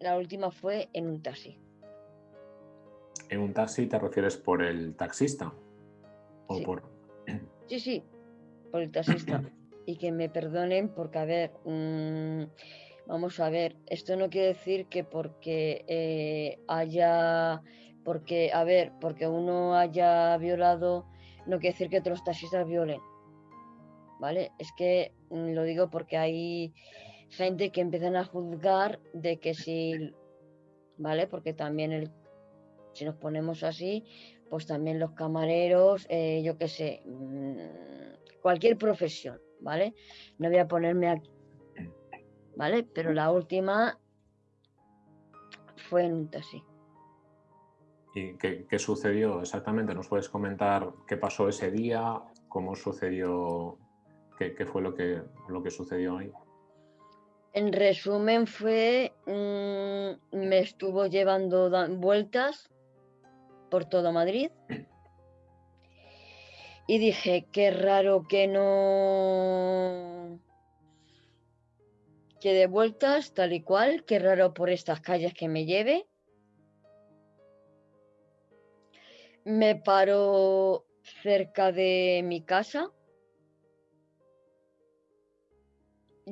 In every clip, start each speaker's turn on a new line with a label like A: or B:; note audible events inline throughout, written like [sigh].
A: La última fue en un taxi.
B: ¿En un taxi te refieres por el taxista? ¿O
A: Sí.
B: por.?
A: Sí, sí, por el taxista. [coughs] y que me perdonen porque, a ver, mm, vamos a ver, esto no quiere decir que porque eh, haya, porque, a ver, porque uno haya violado, no quiere decir que todos los taxistas violen. ¿Vale? Es que mm, lo digo porque hay gente que empiezan a juzgar de que si, ¿vale? Porque también el, si nos ponemos así, pues también los camareros, eh, yo qué sé, mm, cualquier profesión, ¿vale? No voy a ponerme aquí, ¿vale? Pero la última fue en un taxi.
B: ¿Y qué, qué sucedió exactamente? ¿Nos puedes comentar qué pasó ese día? ¿Cómo sucedió? ¿Qué, qué fue lo que, lo que sucedió ahí?
A: En resumen fue, me estuvo llevando vueltas por todo Madrid y dije, qué raro que no... que de vueltas tal y cual, qué raro por estas calles que me lleve. Me paró cerca de mi casa.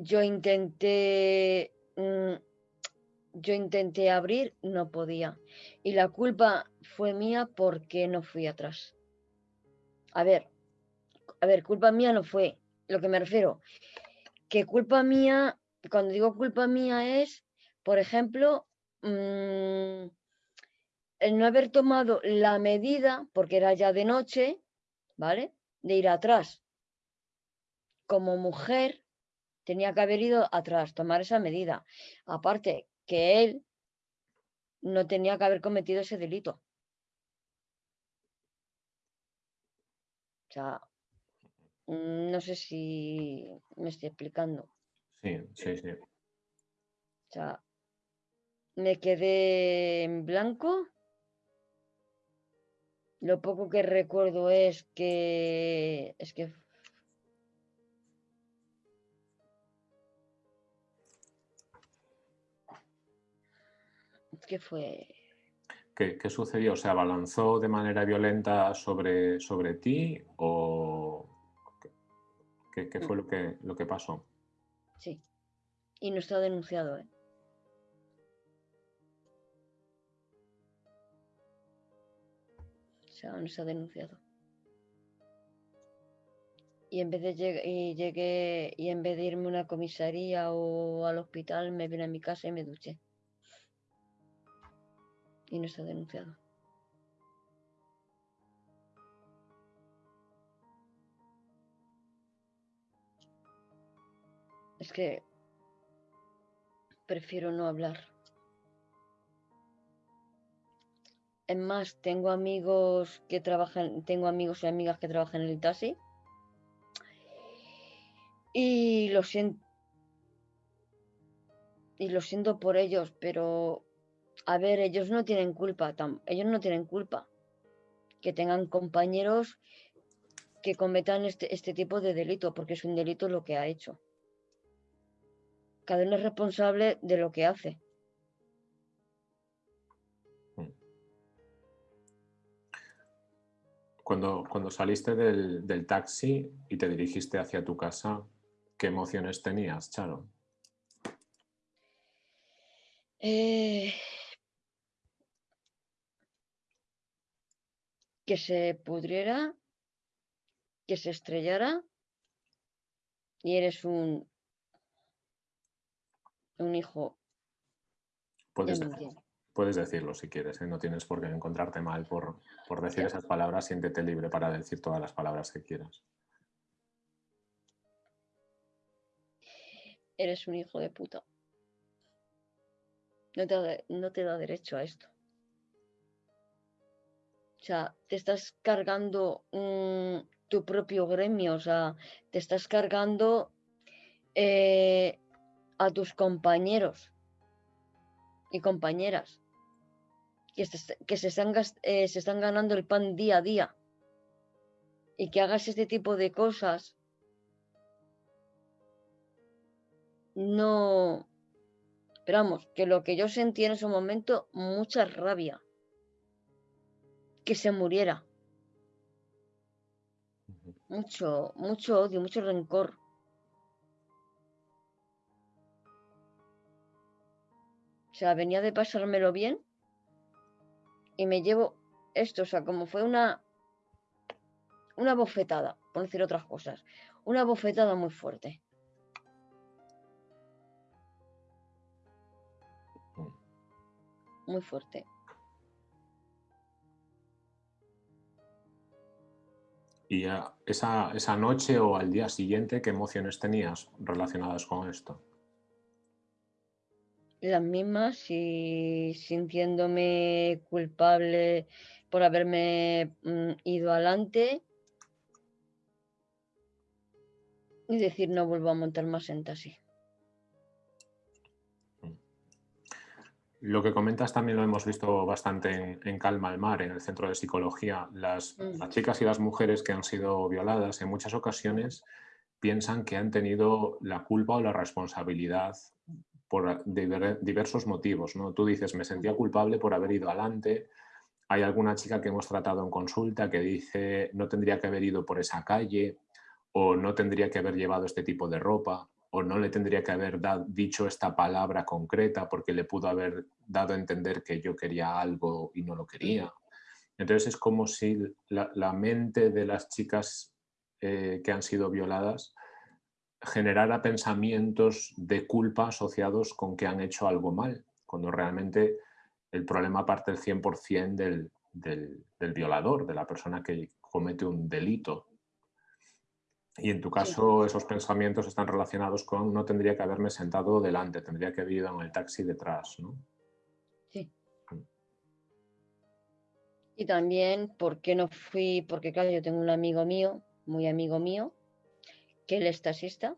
A: Yo intenté, mm, yo intenté abrir, no podía. Y la culpa fue mía porque no fui atrás. A ver, a ver, culpa mía no fue. Lo que me refiero, que culpa mía, cuando digo culpa mía es, por ejemplo, mm, el no haber tomado la medida, porque era ya de noche, ¿vale? De ir atrás. Como mujer, tenía que haber ido atrás, tomar esa medida. Aparte, que él no tenía que haber cometido ese delito. O sea, mm, no sé si me estoy explicando.
B: Sí, sí, sí.
A: O sea, me quedé en blanco. Lo poco que recuerdo es que es que que fue
B: ¿Qué, qué sucedió? ¿Se abalanzó de manera violenta sobre, sobre ti o qué, qué fue lo que, lo que pasó?
A: sí. Y no está denunciado, ¿eh? O sea, no está denunciado. Y en vez de lleg- y llegué y en vez de irme a una comisaría o al hospital, me vine a mi casa y me duché. Y no está denunciado. Es que prefiero no hablar. Es más, tengo amigos que trabajan, tengo amigos y amigas que trabajan en el taxi. Y lo siento. Y lo siento por ellos, pero a ver, ellos no tienen culpa, ellos no tienen culpa que tengan compañeros que cometan este, este tipo de delito, porque es un delito lo que ha hecho. Cada uno es responsable de lo que hace.
B: Cuando, cuando saliste del, del taxi y te dirigiste hacia tu casa, ¿qué emociones tenías, Charo?
A: Eh, que se pudriera, que se estrellara y eres un, un hijo.
B: Puedes, puedes decirlo si quieres, ¿eh? no tienes por qué encontrarte mal por, por decir esas palabras, siéntete libre para decir todas las palabras que quieras.
A: Eres un hijo de puta. No te, no te da derecho a esto. Sea, te estás cargando tu propio gremio, o sea, te estás cargando eh, a tus compañeros y compañeras que, se, están, eh, se están ganando el pan día a día. Y que hagas este tipo de cosas no, Pero vamos, que lo que yo sentí en ese momento, mucha rabia. Que se muriera. Mucho, mucho odio, mucho rencor. O sea, venía de pasármelo bien y me llevo esto, o sea, como fue una, una bofetada, por decir otras cosas, una bofetada muy fuerte. Muy fuerte.
B: ¿Y esa, esa noche o al día siguiente qué emociones tenías relacionadas con esto?
A: Las mismas y sintiéndome culpable por haberme mm, ido adelante y decir no vuelvo a montar más en taxi.
B: Lo que comentas también lo hemos visto bastante en, Calma al Mar, en el centro de psicología. Las, mm. las, chicas y las mujeres que han sido violadas en muchas ocasiones piensan que han tenido la culpa o la responsabilidad por diversos motivos. ¿no? Tú dices, me sentía culpable por haber ido adelante. Hay alguna chica que hemos tratado en consulta que dice, no tendría que haber ido por esa calle o no tendría que haber llevado este tipo de ropa o no le tendría que haber dicho esta palabra concreta porque le pudo haber dado a entender que yo quería algo y no lo quería. Entonces es como si la, mente de las chicas eh, que han sido violadas generara pensamientos de culpa asociados con que han hecho algo mal, cuando realmente el problema parte del 100% del, del violador, de la persona que comete un delito. Y en tu caso esos pensamientos están relacionados con no tendría que haberme sentado delante, tendría que haber ido en el taxi detrás, ¿no?
A: Sí. Mm. Y también, ¿por qué no fui? Porque claro, yo tengo un amigo mío, muy amigo mío, que él es taxista.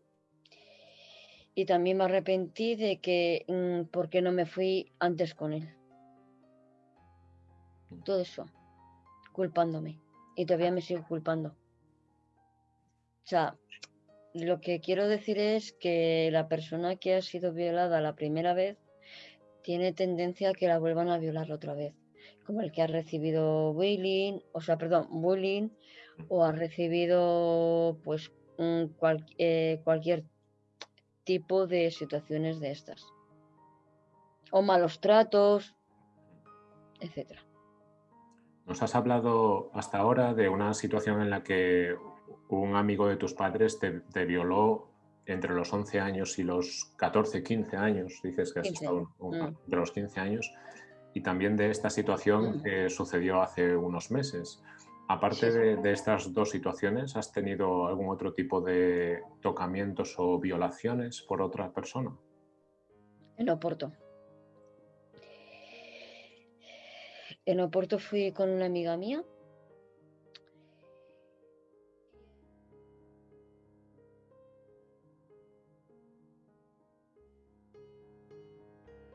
A: Y también me arrepentí de que, mm, ¿por qué no me fui antes con él? Mm. Todo eso, culpándome. Y todavía me sigo culpando. O sea, lo que quiero decir es que la persona que ha sido violada la primera vez tiene tendencia a que la vuelvan a violar otra vez, como el que ha recibido bullying, o sea, perdón, bullying, o ha recibido pues eh, cualquier tipo de situaciones de estas, o malos tratos, etcétera.
B: Nos has hablado hasta ahora de una situación en la que un amigo de tus padres te, violó entre los 11 años y los 14, 15 años, dices que has estado mm. de los 15 años, y también de esta situación mm. que sucedió hace unos meses. Aparte de, estas dos situaciones, ¿has tenido algún otro tipo de tocamientos o violaciones por otra persona?
A: En Oporto. En Oporto fui con una amiga mía